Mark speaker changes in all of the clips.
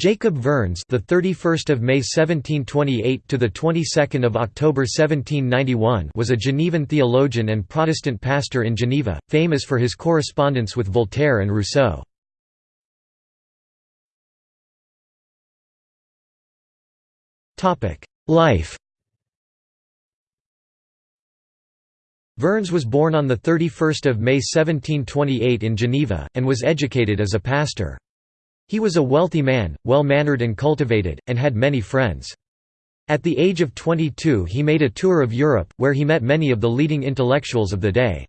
Speaker 1: Jacob Vernes, the 31st of May 1728 to the 22nd of October 1791, was a Genevan theologian and Protestant pastor in Geneva, famous for his correspondence with Voltaire and Rousseau. Topic: Life. Vernes was born on the 31st of May 1728 in Geneva and was educated as a pastor. He was a wealthy man, well-mannered and cultivated, and had many friends. At the age of 22 he made a tour of Europe, where he met many of the leading intellectuals of the day.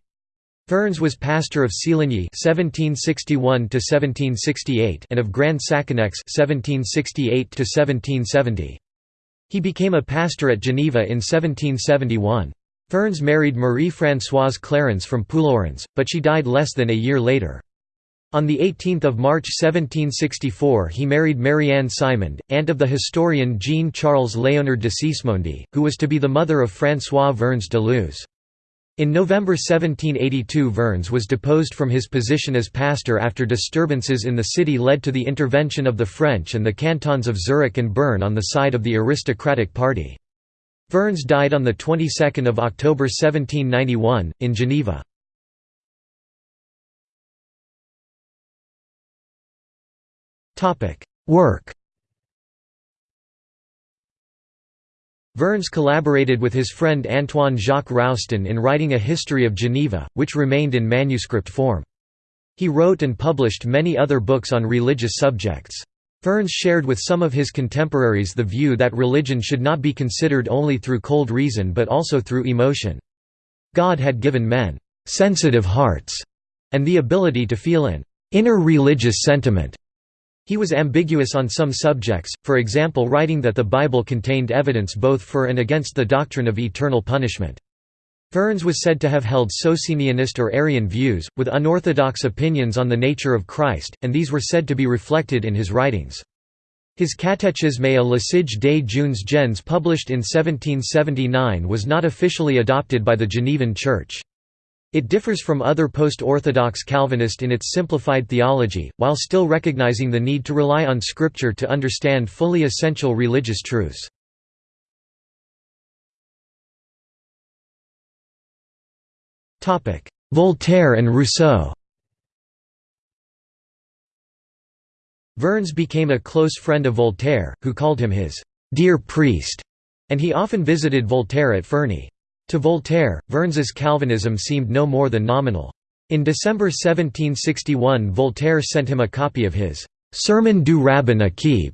Speaker 1: Vernes was pastor of Séligny (1761–1768) and of Grand Saconnex (1768–1770). He became a pastor at Geneva in 1771. Vernes married Marie-Françoise Clarence from Plourens, but she died less than a year later. On 18 March 1764 he married Marianne Simond, aunt of the historian Jean-Charles Léonard de Sismondi, who was to be the mother of François Vernes de Luz. In November 1782 Vernes was deposed from his position as pastor after disturbances in the city led to the intervention of the French and the cantons of Zurich and Bern on the side of the aristocratic party. Vernes died on the 22nd of October 1791 in Geneva. Work Vernes collaborated with his friend Antoine Jacques Roustan in writing a history of Geneva, which remained in manuscript form. He wrote and published many other books on religious subjects. Vernes shared with some of his contemporaries the view that religion should not be considered only through cold reason but also through emotion. God had given men «sensitive hearts» and the ability to feel an «inner religious sentiment» He was ambiguous on some subjects, for example writing that the Bible contained evidence both for and against the doctrine of eternal punishment. Vernes was said to have held Socinianist or Arian views, with unorthodox opinions on the nature of Christ, and these were said to be reflected in his writings. His Catéchisme à l'usage des jeunes gens published in 1779 was not officially adopted by the Genevan Church. It differs from other post-Orthodox Calvinist in its simplified theology, while still recognizing the need to rely on Scripture to understand fully essential religious truths. Voltaire and Rousseau Vernes became a close friend of Voltaire, who called him his «dear priest», and he often visited Voltaire at Ferney. To Voltaire, Vernes's Calvinism seemed no more than nominal. In December 1761 Voltaire sent him a copy of his «Sermon du Rabbin Akib»,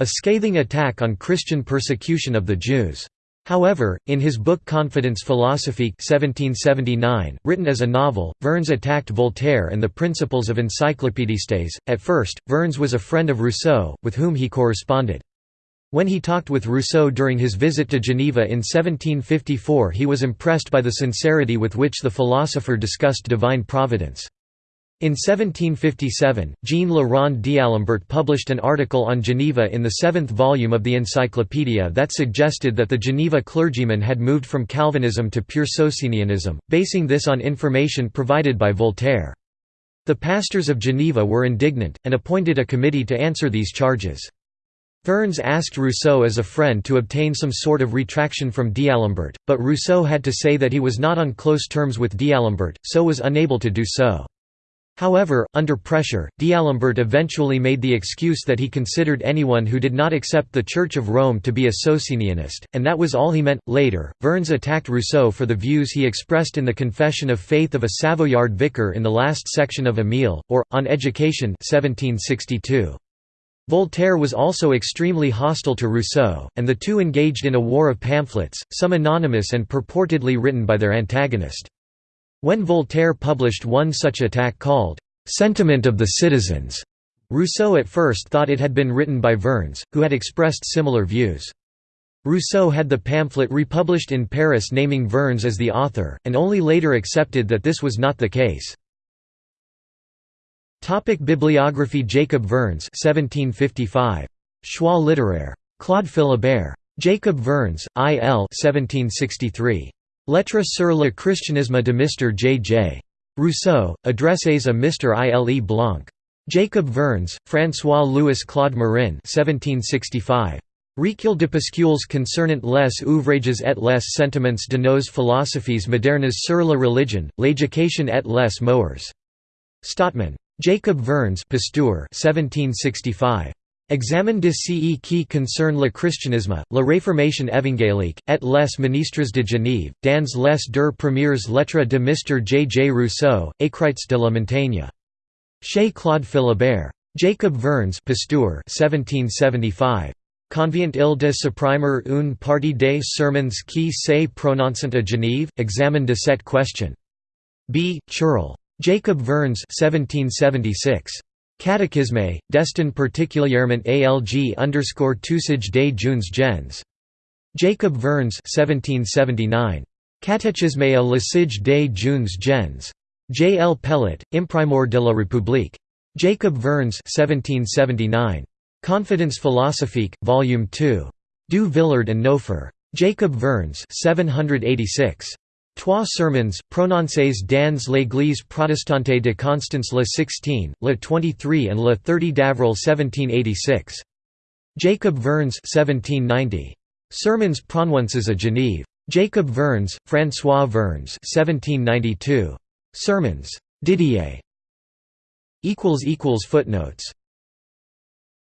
Speaker 1: a scathing attack on Christian persecution of the Jews. However, in his book Confidence Philosophique 1779, written as a novel, Vernes attacked Voltaire and the principles of Encyclopédistes. At first, Vernes was a friend of Rousseau, with whom he corresponded. When he talked with Rousseau during his visit to Geneva in 1754 he was impressed by the sincerity with which the philosopher discussed divine providence. In 1757, Jean Le Rond d'Alembert published an article on Geneva in the seventh volume of the Encyclopedia that suggested that the Geneva clergyman had moved from Calvinism to pure Socinianism, basing this on information provided by Voltaire. The pastors of Geneva were indignant, and appointed a committee to answer these charges. Vernes asked Rousseau as a friend to obtain some sort of retraction from D'Alembert, but Rousseau had to say that he was not on close terms with D'Alembert, so was unable to do so. However, under pressure, D'Alembert eventually made the excuse that he considered anyone who did not accept the Church of Rome to be a Socinianist, and that was all he meant. Later, Vernes attacked Rousseau for the views he expressed in the Confession of Faith of a Savoyard vicar in the last section of Emile, or, On Education 1762. Voltaire was also extremely hostile to Rousseau, and the two engaged in a war of pamphlets, some anonymous and purportedly written by their antagonist. When Voltaire published one such attack called, "'Sentiment of the Citizens'", Rousseau at first thought it had been written by Vernes, who had expressed similar views. Rousseau had the pamphlet republished in Paris naming Vernes as the author, and only later accepted that this was not the case. Topic Bibliography Jacob Vernes 1755. Choix littéraire. Claude Philibert. Jacob Vernes, I. L. 1763. Lettres sur le christianisme de Mr. J. J. Rousseau, Adresses à Mr. I. L. E. Blanc. Jacob Vernes, François-Louis Claude Marin 1765. Recueil de Pascules concernant les ouvrages et les sentiments de nos philosophies modernes sur la religion, l'éducation et les mœurs. Stottman. Jacob Vernes Pasteur 1765. Examen de ce qui concerne le christianisme, la réformation évangélique, et les ministres de Genève, dans les deux premières lettres de Mr. J. J. Rousseau, écrites de la montagne. Chez Claude Philibert. Jacob Vernes Pasteur 1775. Convient il de supprimer une partie des sermons qui se prononcent à Genève, examen de cette question. B. Chirol. Jacob Vernes 1776. Catechisme, destin particulièrement alg underscore tusage des jeunes gens. Jacob Vernes 1779. Catéchisme à l'usage des jeunes gens. J. L. Pellet, Imprimeur de la République. Jacob Vernes 1779. Confidence philosophique, Volume 2. Du Villard and Nouffer. Jacob Vernes 786. Trois sermons, prononcés dans l'église protestante de Constance le 16, le 23 and le 30 d'avril 1786. Jacob Vernes 1790. Sermons prononcés à Genève. Jacob Vernes, François Vernes 1792. Sermons. Didier. Footnotes